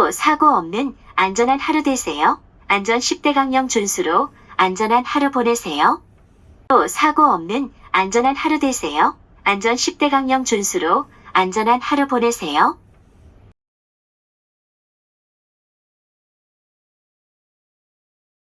또 사고 없는 안전한 하루 되세요. 안전 10대 강령 준수로 안전한 하루 보내세요. 또 사고 없는 안전한 하루 되세요. 안전 10대 강령 준수로 안전한 하루 보내세요.